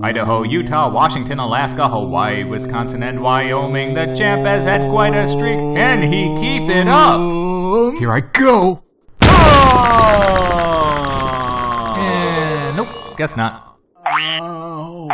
Idaho, Utah, Washington, Alaska, Hawaii, Wisconsin, and Wyoming. The champ has had quite a streak. Can he keep it up? Here I go. Oh! Uh, nope, guess not. Oh.